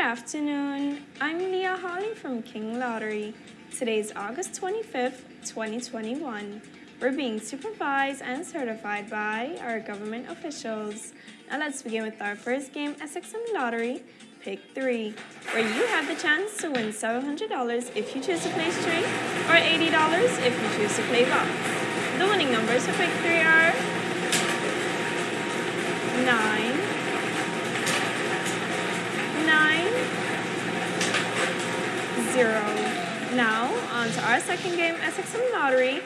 afternoon. I'm Leah Holly from King Lottery. Today is August 25th, 2021. We're being supervised and certified by our government officials. Now let's begin with our first game, SXM Lottery, Pick 3, where you have the chance to win $700 if you choose to play straight or $80 if you choose to play box. The winning numbers for Pick 3 are 9, to our second game, SXM Lottery,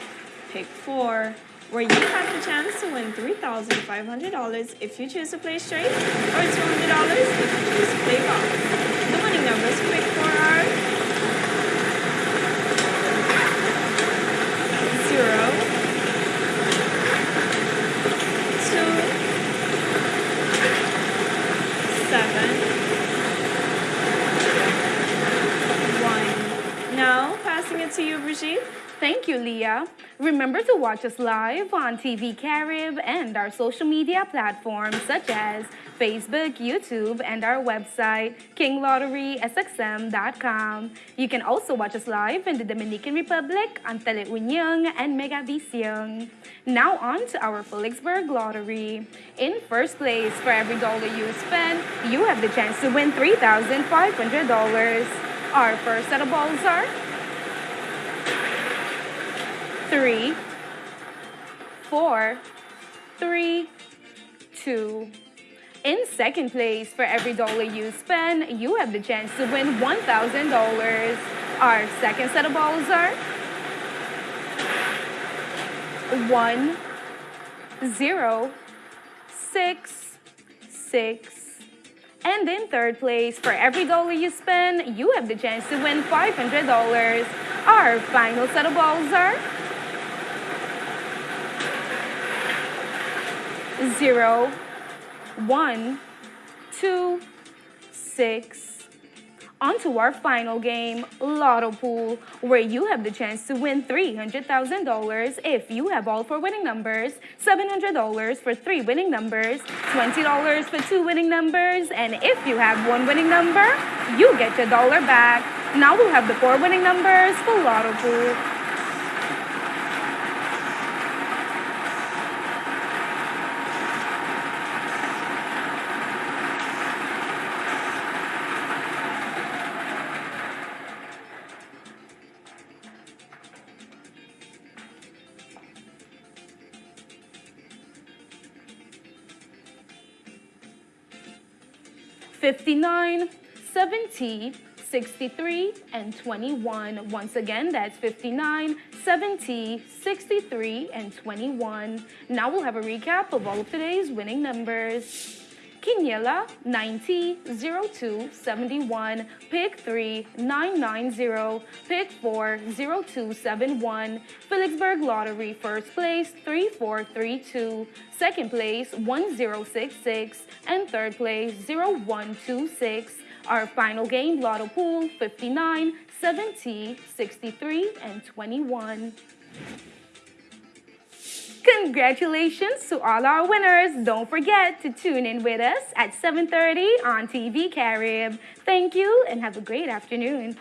Pick 4, where you have the chance to win $3,500 if you choose to play straight, or $200 if you choose to play golf. The winning numbers for Pick 4 are 0, 2, 7, it to you, Brigitte. Thank you, Leah. Remember to watch us live on TV Carib and our social media platforms such as Facebook, YouTube, and our website, kinglotterysxm.com. You can also watch us live in the Dominican Republic on Teleunion and Megavisión. Now on to our Philipsburg Lottery. In first place, for every dollar you spend, you have the chance to win $3,500. Our first set of balls are second place, for every dollar you spend, you have the chance to win $1,000. Our second set of balls are one, zero, six, six. And in third place, for every dollar you spend, you have the chance to win $500. Our final set of balls are zero, one, two, six. On to our final game, Lotto Pool, where you have the chance to win $300,000 if you have all four winning numbers, $700 for three winning numbers, $20 for two winning numbers, and if you have one winning number, you get your dollar back. Now we'll have the four winning numbers for Lotto Pool. 59, 70, 63, and 21. Once again, that's 59, 70, 63, and 21. Now we'll have a recap of all of today's winning numbers. Quiniela 90 02 71, pick 3 990, pick 4 0271, Philipsburg Lottery first place 3432, second place 1066, and third place 0126. Our final game Lotto Pool 59, 70, 63, and 21. Congratulations to all our winners. Don't forget to tune in with us at 7.30 on TV Carib. Thank you and have a great afternoon.